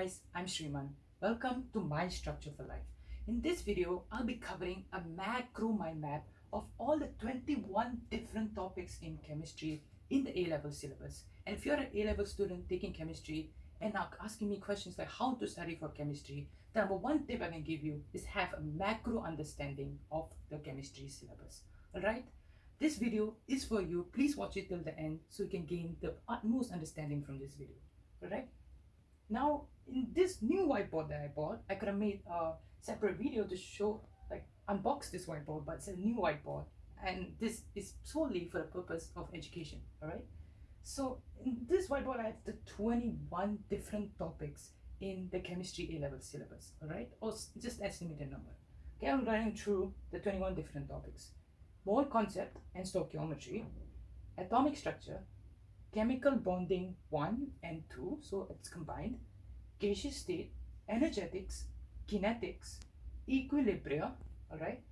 guys, I'm Shriman. Welcome to My Structure for Life. In this video, I'll be covering a macro mind map of all the 21 different topics in chemistry in the A-level syllabus. And if you're an A-level student taking chemistry and now asking me questions like how to study for chemistry, the number one tip I can give you is have a macro understanding of the chemistry syllabus. Alright? This video is for you. Please watch it till the end so you can gain the utmost understanding from this video. Alright? Now, in this new whiteboard that I bought, I could have made a separate video to show, like, unbox this whiteboard, but it's a new whiteboard. And this is solely for the purpose of education, alright? So, in this whiteboard, I have the 21 different topics in the chemistry A-level syllabus, alright? Or just estimated number. Okay, I'm running through the 21 different topics. Mole concept and stoichiometry, atomic structure, chemical bonding 1 and 2, so it's combined, gaseous state, energetics, kinetics, equilibria, alright?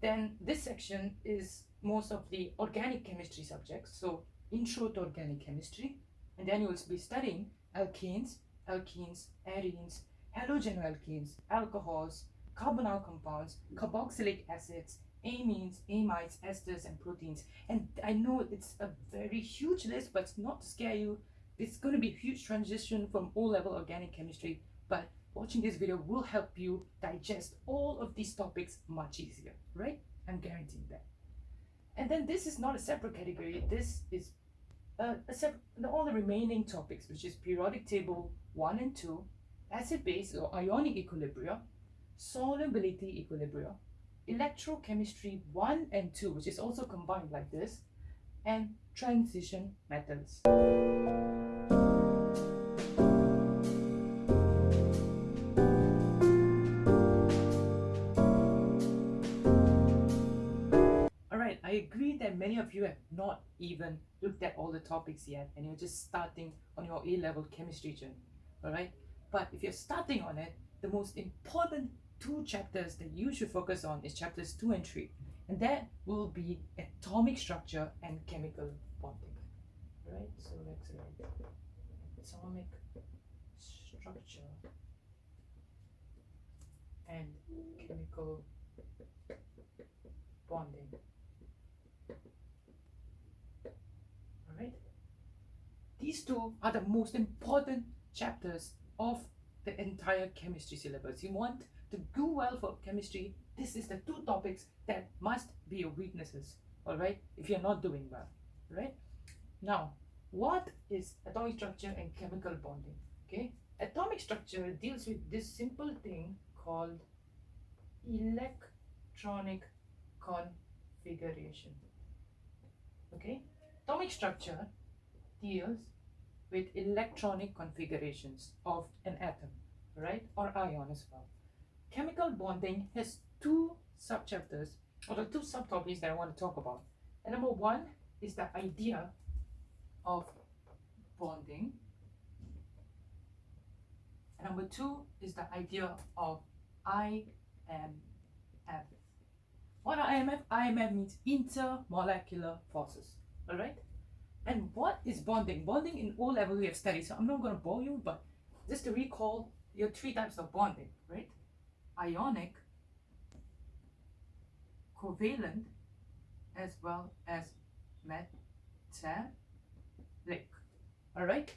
Then this section is most of the organic chemistry subjects, so intro to organic chemistry, and then you will be studying alkanes, alkenes, arenes, halogenoalkanes, alcohols, carbonyl compounds, carboxylic acids, amines, amides, esters, and proteins. And I know it's a very huge list, but not to scare you. It's going to be a huge transition from O-level organic chemistry, but watching this video will help you digest all of these topics much easier, right? I'm guaranteeing that. And then this is not a separate category. This is uh, all the remaining topics, which is periodic table 1 and 2, acid-base or ionic equilibria, solubility equilibria, electrochemistry 1 and 2, which is also combined like this, and transition metals. That many of you have not even looked at all the topics yet and you're just starting on your A-level chemistry journey. Alright, but if you're starting on it, the most important two chapters that you should focus on is chapters 2 and 3 and that will be atomic structure and chemical bonding right so let's write atomic structure and chemical bonding all right these two are the most important chapters of the entire chemistry syllabus you want to do well for chemistry, this is the two topics that must be your weaknesses, all right, if you're not doing well, right? Now, what is atomic structure and chemical bonding, okay? Atomic structure deals with this simple thing called electronic configuration, okay? Atomic structure deals with electronic configurations of an atom, right, or ion as well chemical bonding has two subchapters or the two subtopics that I want to talk about. And number one is the idea of bonding. And number two is the idea of IMF. What are IMF? IMF means intermolecular forces. Alright? And what is bonding? Bonding in O level we have studied, so I'm not going to bore you, but just to recall, your three types of bonding, right? ionic, covalent, as well as metallic. Alright?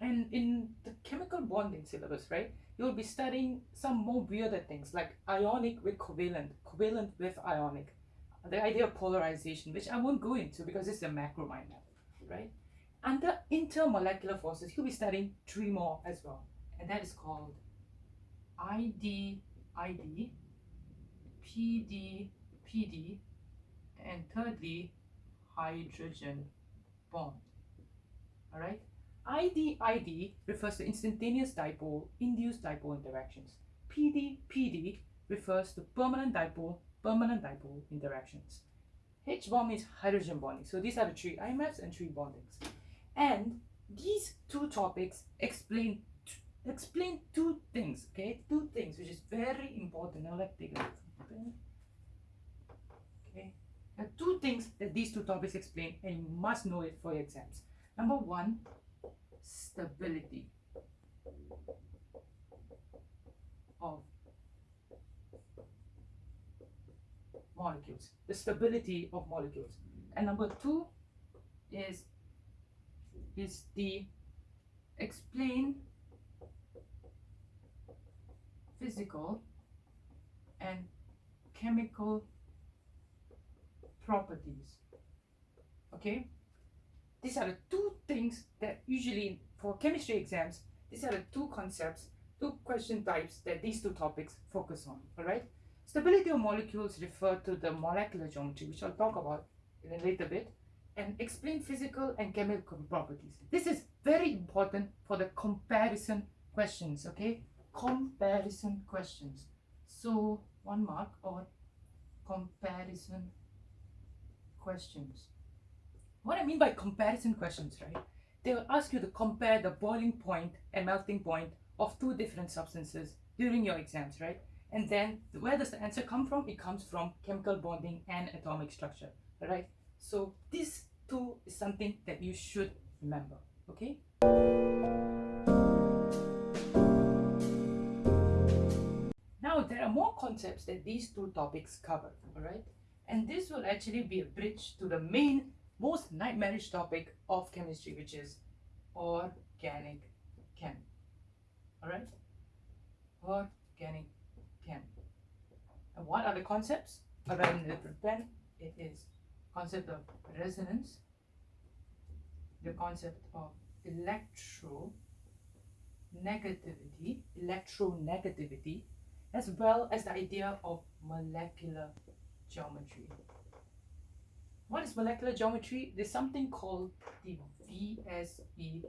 And in the chemical bonding syllabus, right, you'll be studying some more weirder things like ionic with covalent, covalent with ionic, the idea of polarization, which I won't go into because it's a macro mind map, right? Under intermolecular forces, you'll be studying three more as well, and that is called ID ID, PD, PD, and thirdly, hydrogen bond. All right. ID, ID refers to instantaneous dipole, induced dipole interactions. PD, PD refers to permanent dipole, permanent dipole interactions. H bond is hydrogen bonding. So these are the three IMFs and three bondings. And these two topics explain explain two things, okay? Two things, which is very important. Now let's take a look. Okay. Are two things that these two topics explain, and you must know it for your exams. Number one, stability. of molecules, the stability of molecules. And number two is, is the explain physical and chemical properties. Okay? These are the two things that usually for chemistry exams, these are the two concepts, two question types that these two topics focus on. Alright? Stability of molecules refer to the molecular geometry, which I'll talk about in a later bit, and explain physical and chemical properties. This is very important for the comparison questions, okay? Comparison questions. So, one mark or comparison questions. What I mean by comparison questions, right? They will ask you to compare the boiling point and melting point of two different substances during your exams, right? And then where does the answer come from? It comes from chemical bonding and atomic structure, right? So this too is something that you should remember, okay? Now there are more concepts that these two topics cover, alright? And this will actually be a bridge to the main, most nightmarish topic of chemistry, which is organic chem. Alright? Organic. What are the concepts? I write in a different pen. It is concept of resonance, the concept of electronegativity, electronegativity, as well as the idea of molecular geometry. What is molecular geometry? There's something called the VSEPR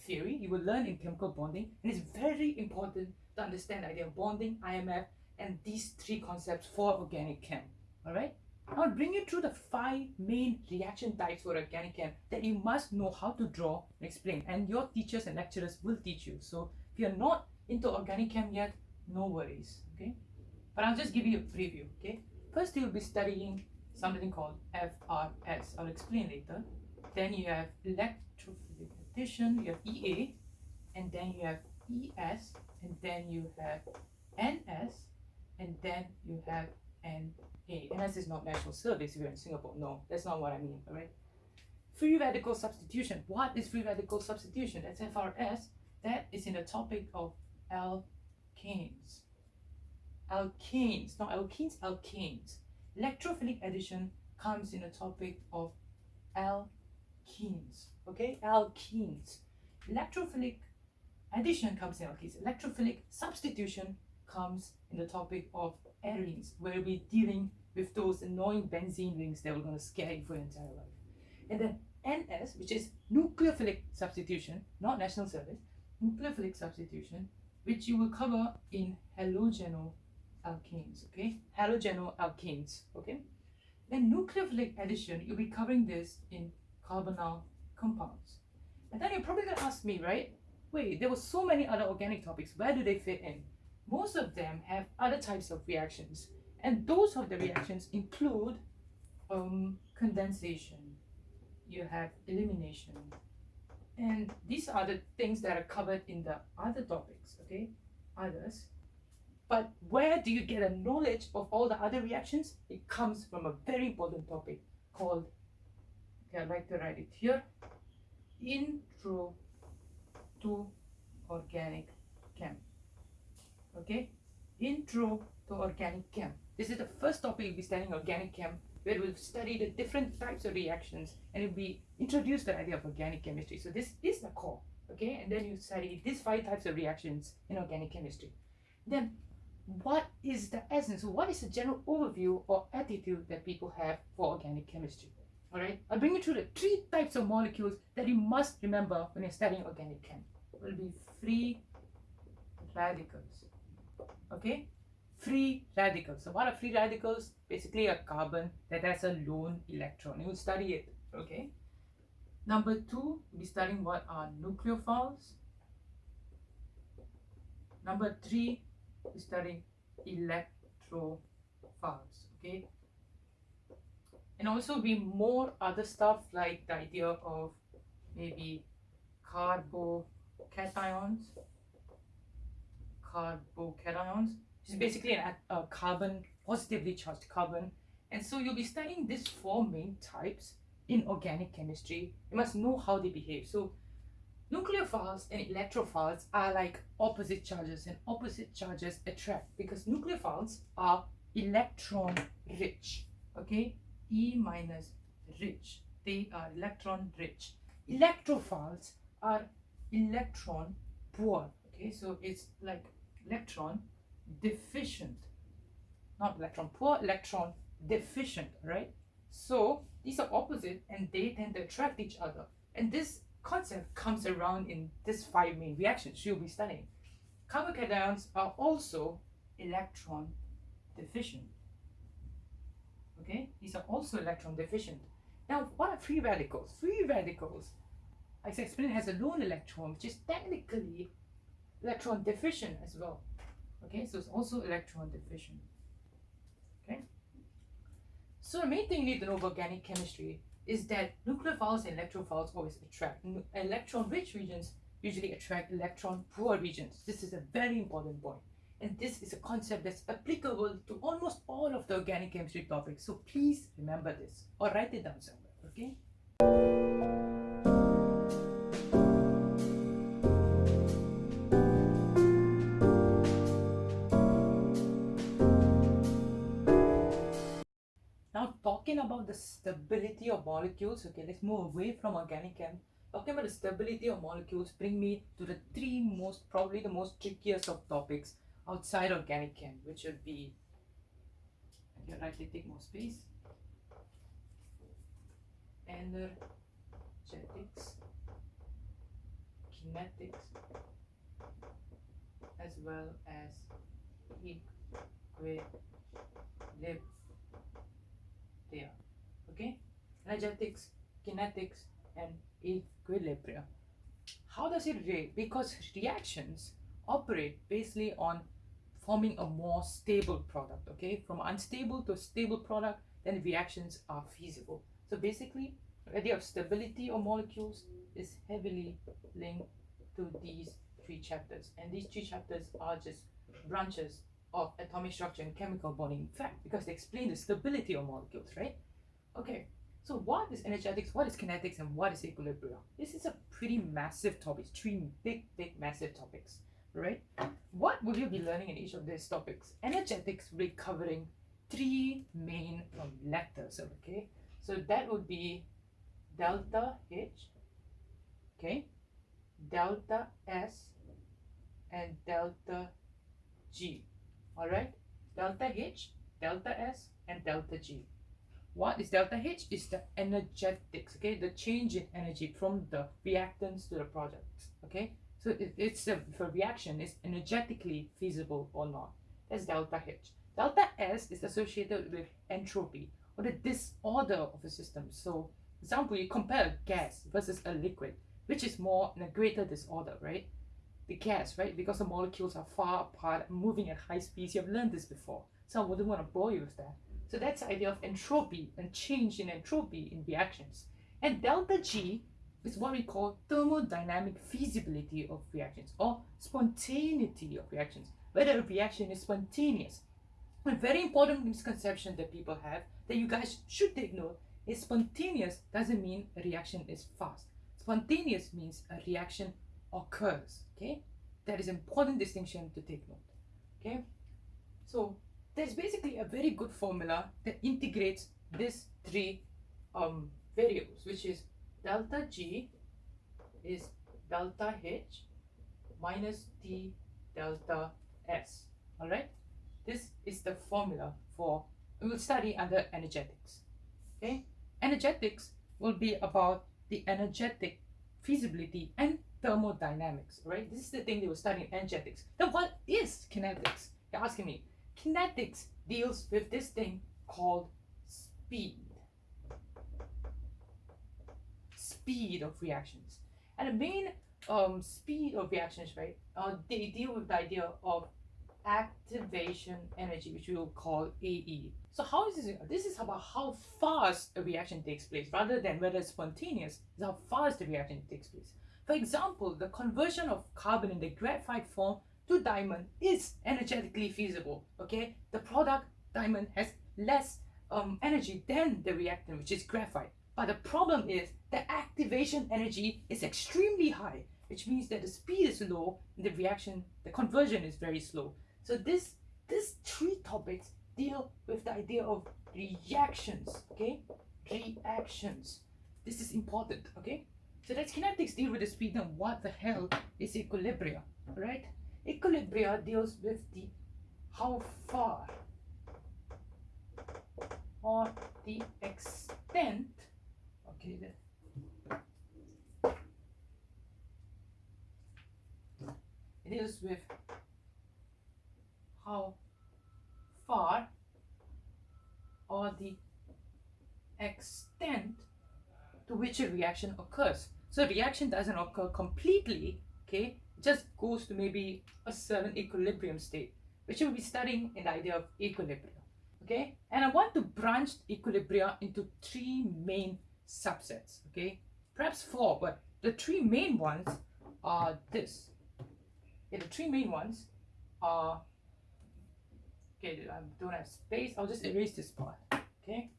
theory. You will learn in chemical bonding, and it's very important to understand the idea of bonding, IMF, and these three concepts for organic chem. All right. I'll bring you through the five main reaction types for organic chem that you must know how to draw and explain. And your teachers and lecturers will teach you. So if you're not into organic chem yet, no worries. Okay. But I'll just give you a preview. Okay. First, you'll be studying something called FRS. I'll explain later. Then you have electrophilic addition, you have EA, and then you have ES, and then you have NS, and then you have NA. NS is not national service if you're in Singapore. No, that's not what I mean, all right? Free radical substitution. What is free radical substitution? That's FRS. That is in the topic of alkanes alkanes, not alkenes, alkanes. Electrophilic addition comes in the topic of alkenes, okay? Alkenes. Electrophilic addition comes in alkenes. Electrophilic substitution comes in the topic of arenes, where we're dealing with those annoying benzene rings that are going to scare you for your entire life. And then NS, which is nucleophilic substitution, not national service, nucleophilic substitution, which you will cover in halogeno alkanes, okay? Halogenoalkanes, okay? Then nucleophilic addition, you'll be covering this in carbonyl compounds. And then you're probably gonna ask me, right? Wait, there were so many other organic topics, where do they fit in? Most of them have other types of reactions, and those of the reactions include um, condensation, you have elimination, and these are the things that are covered in the other topics, okay? Others. But where do you get a knowledge of all the other reactions? It comes from a very important topic called, okay, I'd like to write it here, Intro to Organic Chem. Okay, Intro to Organic Chem. This is the first topic we'll be studying organic chem, where we'll study the different types of reactions and be introduced the idea of organic chemistry. So this is the core, okay? And then you study these five types of reactions in organic chemistry. Then what is the essence, what is the general overview or attitude that people have for organic chemistry? All right, I'll bring you through the three types of molecules that you must remember when you're studying organic chem. Will be free radicals. Okay, free radicals. So what are free radicals? Basically a carbon that has a lone electron. You will study it. Okay. Number two, we'll be studying what are nucleophiles. Number three, we're studying electrophiles okay and also be more other stuff like the idea of maybe carbocations carbocations, which is mm-hmm. basically an, a uh, carbon, positively charged carbon. And so you'll be studying these four main types in organic chemistry. You must know how they behave. So nucleophiles and electrophiles are like opposite charges and opposite charges attract because nucleophiles are electron rich. Okay, E minus rich. They are electron rich. Electrophiles are electron poor. Okay, so it's like electron deficient. Not electron poor, electron deficient, right? So these are opposite and they tend to attract each other. And this concept comes around in these five main reactions you'll be studying. Carbocations are also electron deficient. Okay, these are also electron deficient. Now, what are free radicals? Free radicals, as I explained, has a lone electron, which is technically electron deficient as well. Okay, so it's also electron deficient. Okay. So the main thing you need to know about organic chemistry is that nucleophiles and electrophiles always attract. Electron-rich regions usually attract electron-poor regions. This is a very important point. And this is a concept that's applicable to almost all of the organic chemistry topics. So please remember this or write it down somewhere, okay? The stability of molecules, okay, let's move away from organic chem. Talking about the stability of molecules bring me to the three most, probably the most trickiest of topics outside organic chem, which would be, okay, rightly take more space, energetics, kinetics, as well as equilibrium. Okay, energetics, kinetics, and equilibrium. How does it relate? Because reactions operate basically on forming a more stable product okay? From unstable to stable product then reactions are feasible. So basically the idea of stability of molecules is heavily linked to these three chapters. And these three chapters are just branches of atomic structure and chemical bonding. In fact because they explain the stability of molecules right? Okay so what is energetics what is kinetics and what is equilibrium this is a pretty massive topic three big big massive topics right? What will you be learning in each of these topics? Energetics will be covering three main letters, okay? So that would be delta H, okay? Delta S and delta G, all right? Delta H, delta S and delta G. What is delta H? Is the energetics, okay? The change in energy from the reactants to the products, okay? So it, it's a, a reaction is energetically feasible or not. That's delta H. Delta S is associated with entropy or the disorder of a system. So example, you compare a gas versus a liquid, which is more in a greater disorder, right? The gas, right? Because the molecules are far apart, moving at high speeds. You've learned this before. So I wouldn't want to bore you with that. So that's the idea of entropy and change in entropy in reactions. And delta G is what we call thermodynamic feasibility of reactions or spontaneity of reactions, whether a reaction is spontaneous. A very important misconception that people have that you guys should take note is spontaneous doesn't mean a reaction is fast. Spontaneous means a reaction occurs, okay? That is important distinction to take note, okay? So there's basically a very good formula that integrates these three um, variables, which is delta G is delta H minus T delta S. All right. This is the formula for, we will study under energetics. Okay. Energetics will be about the energetic feasibility and thermodynamics, right? This is the thing they will study energetics. Then what is kinetics? You're asking me. Kinetics deals with this thing called speed speed of reactions. And the main um, speed of reactions, right, uh, they deal with the idea of activation energy, which we will call AE. So how is this? This is about how fast a reaction takes place, rather than whether it's spontaneous, is how fast the reaction takes place. For example, the conversion of carbon in the graphite form to diamond is energetically feasible. Okay, the product diamond has less um, energy than the reactant, which is graphite. But the problem is the activation energy is extremely high, which means that the speed is low and the reaction, the conversion is very slow. So this, this three topics deal with the idea of reactions, okay? Reactions. This is important, okay? So that's kinetics deal with the speed and what the hell is equilibria, right? Equilibria deals with the how far or the extent okay then it deals with how far or the extent to which a reaction occurs. So a reaction doesn't occur completely okay just goes to maybe a certain equilibrium state which we'll be studying in the idea of equilibrium okay? And i want to branch equilibria into three main subsets okay? Perhaps four but the three main ones are this. Okay the three main ones are okay i don't have space. I'll just erase this part okay?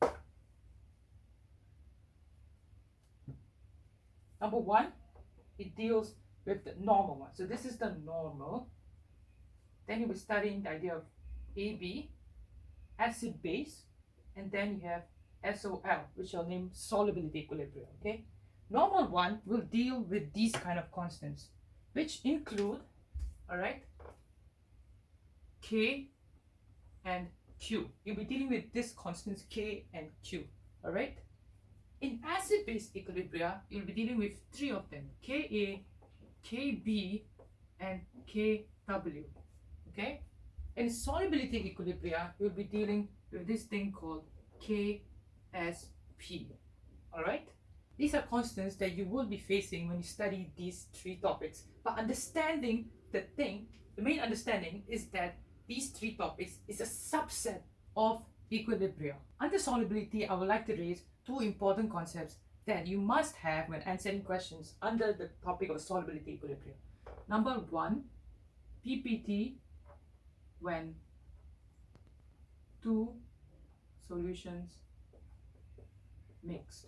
Number one it deals with the normal one so this is the normal then you will studying the idea of ab acid base, and then you have SOL, which I'll name solubility equilibrium, okay? Normal one will deal with these kind of constants, which include, all right, K and Q. You'll be dealing with these constants K and Q, all right? In acid-base equilibria, you'll be dealing with three of them, Ka, Kb, and Kw, okay? In solubility equilibria, we'll be dealing with this thing called KSP. Alright? These are constants that you will be facing when you study these three topics. But understanding the thing, the main understanding is that these three topics is a subset of equilibria. Under solubility, I would like to raise two important concepts that you must have when answering questions under the topic of solubility equilibrium. Number one, PPT when two solutions mixed.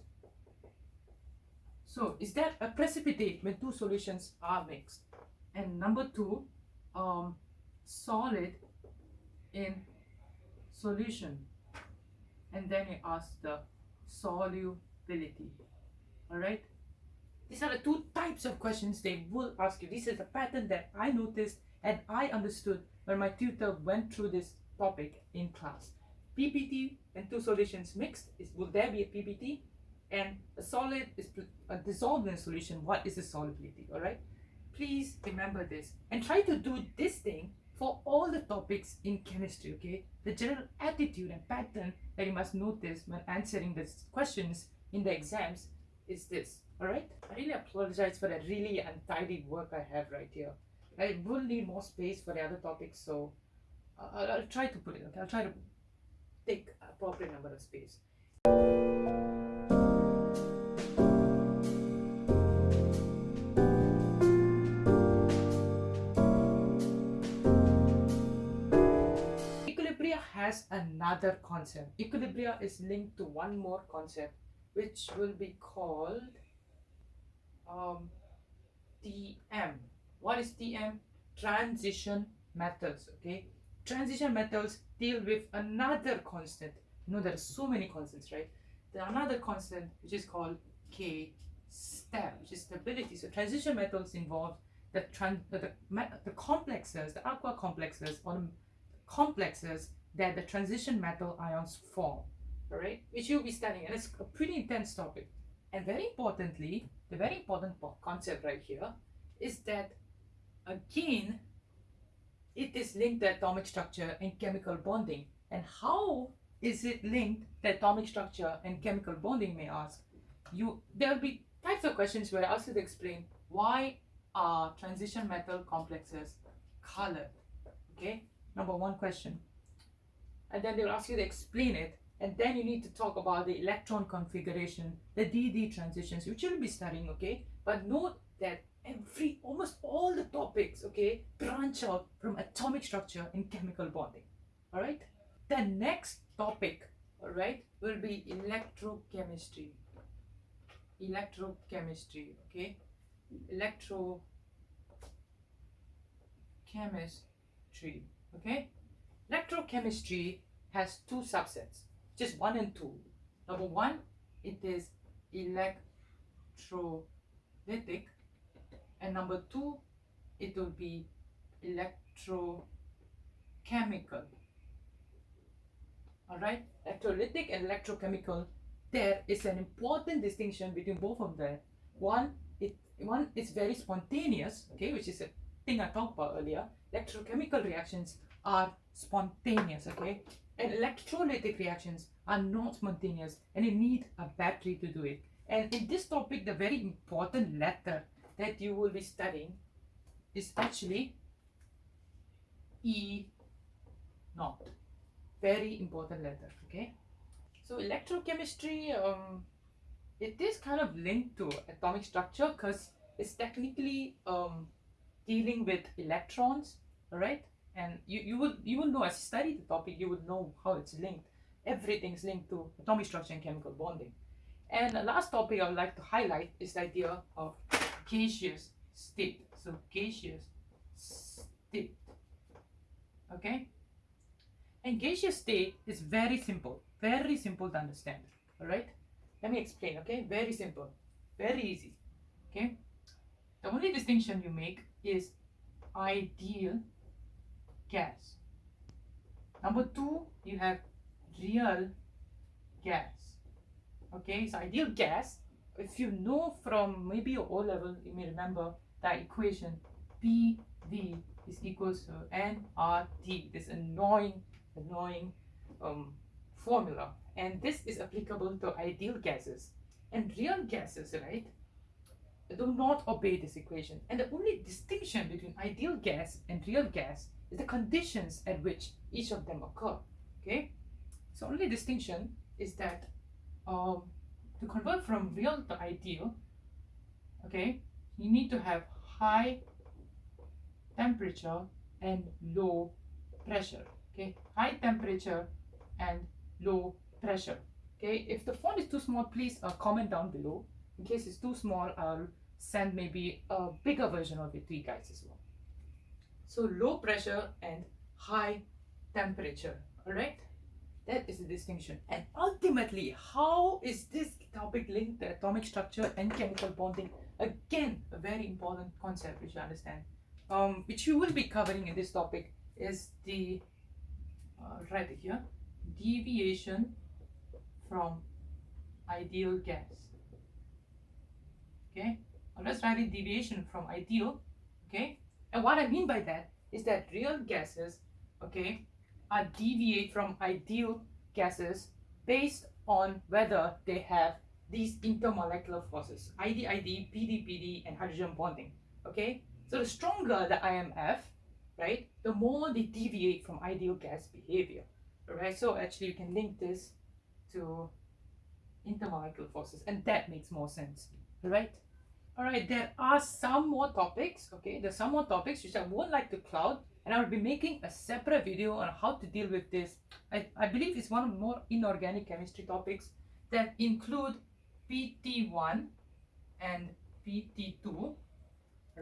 So is that a precipitate when two solutions are mixed? And number two, um, solid in solution. And then you ask the Alright? These are the two types of questions they will ask you. This is a pattern that I noticed and I understood when my tutor went through this topic in class. PPT and two solutions mixed, is will there be a PPT? And a solid is a dissolved in solution, what is the solubility, all right? Please remember this and try to do this thing for all the topics in chemistry, okay? The general attitude and pattern that you must notice when answering these questions in the exams is this, all right? I really apologize for that really untidy work I have right here. I will need more space for the other topics, so I'll, I'll try to put it. Okay, I'll try to take appropriate number of space. Equilibria has another concept. Equilibria is linked to one more concept, which will be called um, TM what is TM? Transition metals, okay? Transition metals deal with another constant. You know, there are so many constants, right? There are another constant which is called K stab, which is stability. So transition metals involve the, trans the, the, the complexes, the aqua complexes, or the complexes that the transition metal ions form, all right? Which you'll be studying, and it's a pretty intense topic. And very importantly, the very important concept right here is that Again, it is linked to atomic structure and chemical bonding. And how is it linked to atomic structure and chemical bonding, may ask? You There will be types of questions where I ask you to explain why are transition metal complexes colored? Okay, number one question. And then they'll ask you to explain it. And then you need to talk about the electron configuration, the DD transitions, which you'll be studying, okay? But note that every almost all the topics okay branch out from atomic structure and chemical bonding all right? The next topic all right will be electrochemistry. Electrochemistry okay? Electrochemistry okay? Electrochemistry has two subsets just one and two. Number one it is electrolytic. And number two it will be electrochemical. All right? Electrolytic and electrochemical. There is an important distinction between both of them. One it one is very spontaneous okay which is a thing i talked about earlier. Electrochemical reactions are spontaneous okay and electrolytic reactions are not spontaneous and you need a battery to do it and in this topic the very important letter that you will be studying is actually E naught. Very important letter, okay? So electrochemistry, um, it is kind of linked to atomic structure because it's technically um, dealing with electrons, right? And you, you would you would know as you study the topic, you would know how it's linked. Everything's linked to atomic structure and chemical bonding. And the last topic I would like to highlight is the idea of gaseous state. So gaseous state. Okay? And gaseous state is very simple. Very simple to understand. Alright? Let me explain, okay? Very simple. Very easy. Okay? The only distinction you make is ideal gas. Number two, you have real gas. Okay, so ideal gas if you know from maybe your O level, you may remember that equation PV is equals to nRT, this annoying, annoying um, formula. And this is applicable to ideal gases. And real gases, right, do not obey this equation. And the only distinction between ideal gas and real gas is the conditions at which each of them occur. Okay, so only distinction is that um, to convert from real to ideal, okay, you need to have high temperature and low pressure. Okay, high temperature and low pressure. Okay, if the font is too small, please uh, comment down below. In case it's too small, I'll send maybe a bigger version of it to you guys as well. So low pressure and high temperature. All right. That is the distinction. And ultimately, how is this topic linked to atomic structure and chemical bonding? Again, a very important concept which you understand, um, which you will be covering in this topic is the, uh, right here, deviation from ideal gas. Okay, let's write it deviation from ideal. Okay, and what I mean by that is that real gases, okay, are deviate from ideal gases based on whether they have these intermolecular forces ID, ID, PD, PD, and hydrogen bonding. Okay, so the stronger the IMF, right, the more they deviate from ideal gas behavior. Alright, so actually you can link this to intermolecular forces, and that makes more sense. Alright. Alright, there are some more topics, okay, there's some more topics which I won't like to cloud and I will be making a separate video on how to deal with this. I, I believe it's one of the more inorganic chemistry topics that include PT1 and PT2,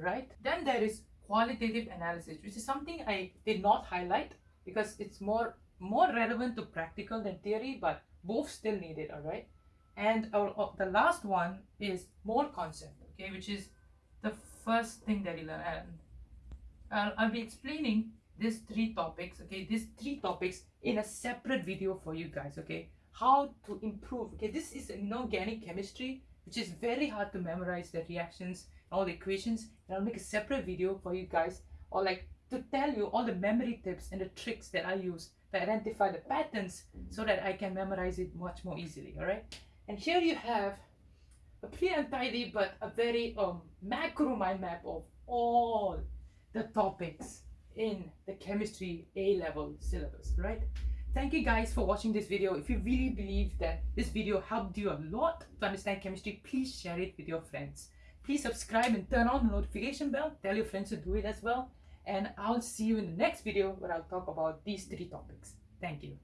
right? Then there is qualitative analysis, which is something I did not highlight because it's more more relevant to practical than theory, but both still need it, all right? And uh, the last one is mole concept, okay, which is the first thing that you learn. And I'll, be explaining these three topics okay? These three topics in a separate video for you guys okay? How to improve okay? This is inorganic chemistry which is very hard to memorize the reactions all the equations and i'll make a separate video for you guys or like to tell you all the memory tips and the tricks that i use to identify the patterns so that i can memorize it much more easily all right and here you have a pretty untidy but a very um macro mind map of all the topics in the chemistry A level syllabus, right? Thank you guys for watching this video. If you really believe that this video helped you a lot to understand chemistry, please share it with your friends. Please subscribe and turn on the notification bell. Tell your friends to do it as well. And I'll see you in the next video where I'll talk about these three topics. Thank you.